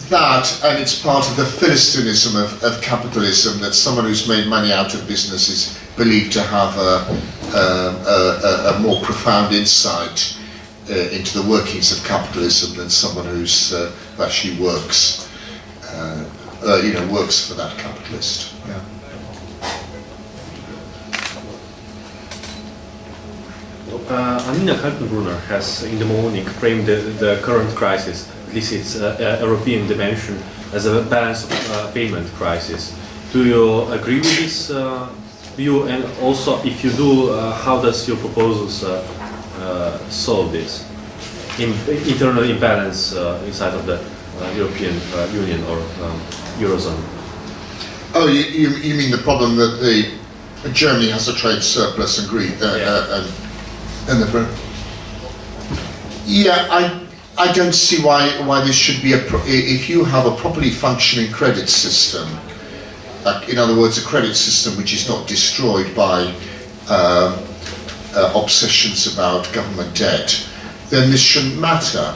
Speaker 1: that, and it's part of the philistinism of, of capitalism that someone who's made money out of business is believed to have a, a, a, a more profound insight uh, into the workings of capitalism than someone who's uh, actually works. Uh, you know, works for that capitalist. Yeah.
Speaker 4: Uh, Annina Kaltenbrunner has in the morning framed the, the current crisis, at least its uh, uh, European dimension, as a balance of uh, payment crisis. Do you agree with this uh, view? And also, if you do, uh, how does your proposals uh, uh, solve this in, internal imbalance uh, inside of the uh, European uh, Union or um, Eurozone?
Speaker 1: Oh, you, you, mean the problem that the Germany has a trade surplus and Greece uh,
Speaker 4: Yeah.
Speaker 1: uh, and and the yeah, I I don't see why why this should be a if you have a properly functioning credit system. Like, in other words, a credit system which is not destroyed by um, uh, obsessions about government debt, then this shouldn't matter.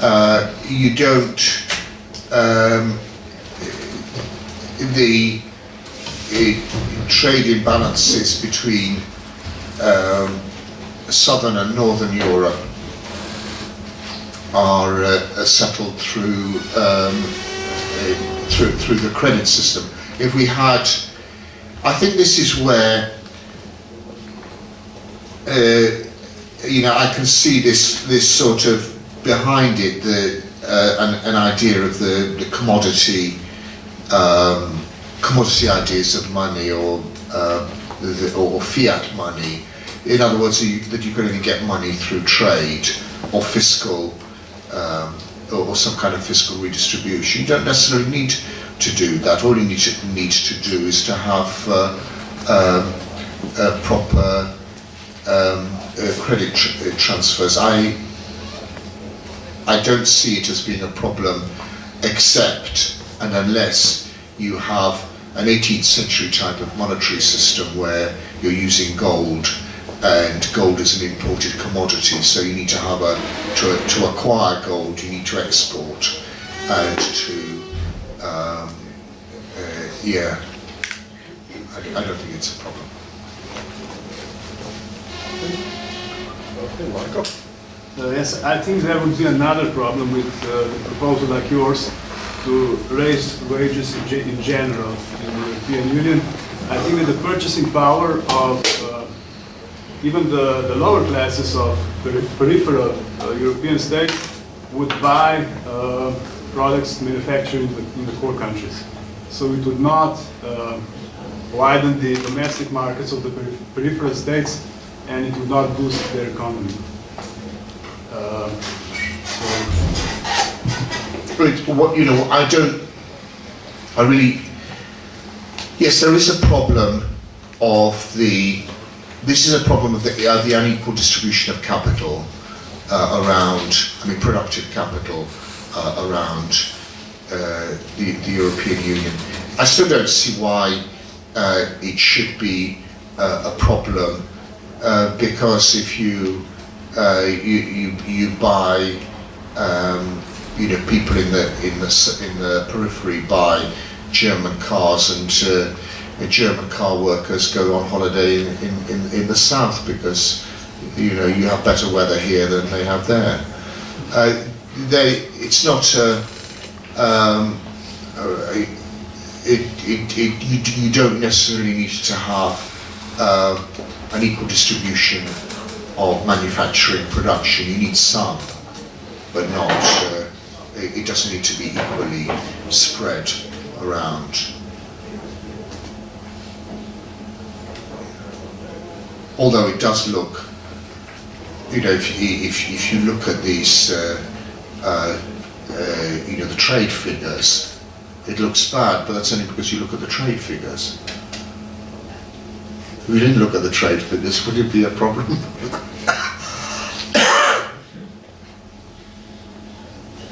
Speaker 1: Uh, you don't. Um, the uh, trade imbalances between um, southern and northern Europe are uh, settled through um, through through the credit system. If we had, I think this is where uh, you know I can see this this sort of behind it the uh, an, an idea of the, the commodity um, commodity ideas of money or, uh, the, or fiat money. In other words, you, that you can only get money through trade or fiscal um, or, or some kind of fiscal redistribution. You don't necessarily need to do that. All you need to, need to do is to have uh, um, uh, proper um, uh, credit tr- uh, transfers. I I don't see it as being a problem except and unless you have an 18th century type of monetary system where you're using gold and gold is an imported commodity so you need to have a to, to acquire gold you need to export and to um, uh, yeah I, I don't think it's a problem
Speaker 2: Okay?
Speaker 5: Uh, Yes, I think there would be another problem with uh, the proposal like yours to raise wages in in general in the European Union. I think that the purchasing power of uh, even the, the lower classes of peri- peripheral uh, European states would buy uh, products manufactured in the, in the core countries. So it would not uh, widen the domestic markets of the peri- peripheral states and it would not boost their economy. Uh, so
Speaker 1: what you know, I don't. I really. Yes, there is a problem of the. This is a problem of the, uh, the unequal distribution of capital uh, around. I mean, productive capital uh, around uh, the, the European Union. I still don't see why uh, it should be uh, a problem because if you you, you you buy um, you know people in the in the in the periphery buy German cars and German car workers go on holiday in, in, in, the south because you know you have better weather here than they have there. Uh, they it's not a, um, a, it, it, it, you, you don't necessarily need to have uh, an equal distribution of manufacturing production. You need some, but not. Uh, it doesn't need to be equally spread around. Although it does look, you know, if you, if, if you look at these, uh, uh, uh, you know, the trade figures, it looks bad, but that's only because you look at the trade figures. If we didn't look at the trade figures, would it be a problem?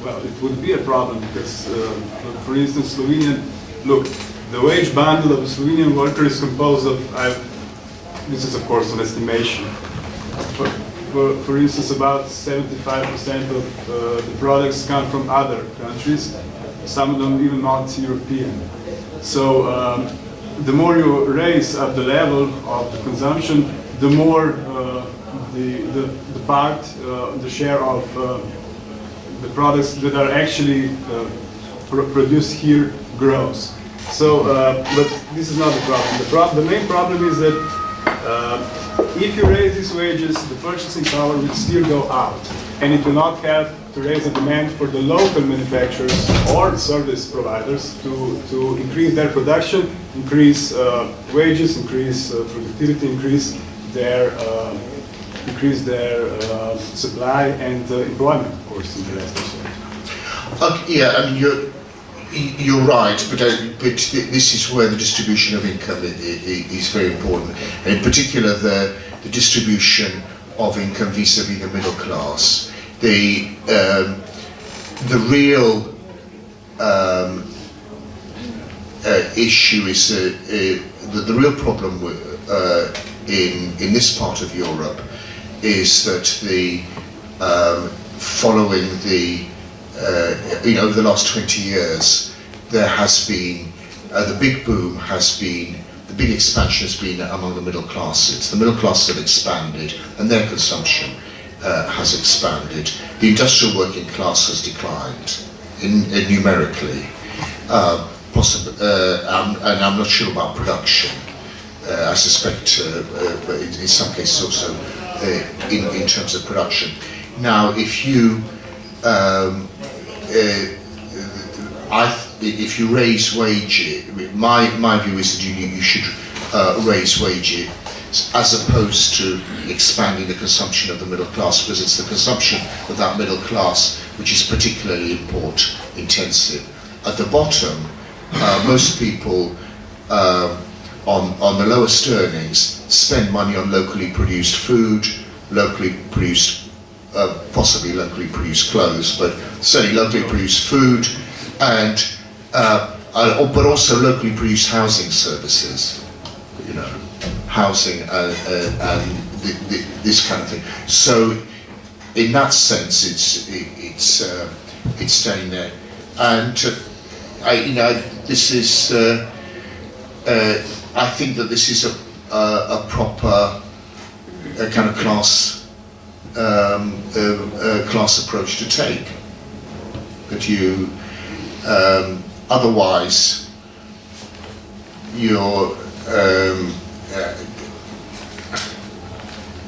Speaker 5: Well, it would be a problem because, uh, for- instance, Slovenian, look, the wage bundle of a Slovenian worker is composed of, I, this is of course an estimation. For, for, for instance, about 75% of uh, the products come from other countries, some of them even not European. So um, the more you raise up the level of the consumption, the more uh, the, the, the part, uh, the share of uh, the products that are actually uh, pro- produced here grows. So, uh, but this is not the problem. The, prob- the main problem is that uh, if you raise these wages, the purchasing power will still go out, and it will not help to raise the demand for the local manufacturers or service providers to, to increase their production, increase uh, wages, increase uh, productivity, increase their uh, increase their uh, supply and employment, of course, in the rest also.
Speaker 1: Okay, yeah, I mean, you're, you're right, but, uh, but this is where the distribution of income is very important, and in particular the, the distribution of income vis-à-vis the middle class. The, um, the real um, uh, issue is uh, the, the real problem uh, in, in this part of Europe is that the um, following the uh, over the last 20 years there has been uh, the big boom has been the big expansion has been among the middle class it's the middle class that expanded and their consumption uh, has expanded. The industrial working class has declined in, in numerically. Uh, possibly, uh, I'm, and I'm not sure about production. Uh, I suspect, uh, in, in some cases also in, in terms of production. Now, if you, um, I, if you raise wages, my, my view is that you, you should uh, raise wages as opposed to expanding the consumption of the middle class, because it's the consumption of that middle class which is particularly import intensive. At the bottom, uh, most people um, on, on the lowest earnings spend money on locally produced food, locally produced, uh, possibly locally produced clothes, but certainly locally produced food, and uh, uh, but also locally produced housing services, you know, housing uh, uh, and th- th- this kind of thing. So, in that sense, it's it, it's uh, it's staying there, and I, you know, this is. I think that this is a, a, a proper a kind of class um, uh, uh, class approach to take. That you um, otherwise you're um, uh,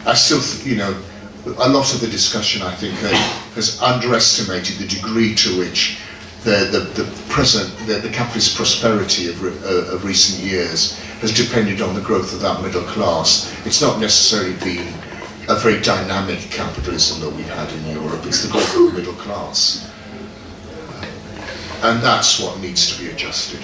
Speaker 1: I still you know a lot of the discussion I think has underestimated the degree to which the, the, the present, the, the capitalist prosperity of, re, uh, of recent years has depended on the growth of that middle class. It's not necessarily been a very dynamic capitalism that we've had in Europe, it's the the middle class. And that's what needs to be adjusted.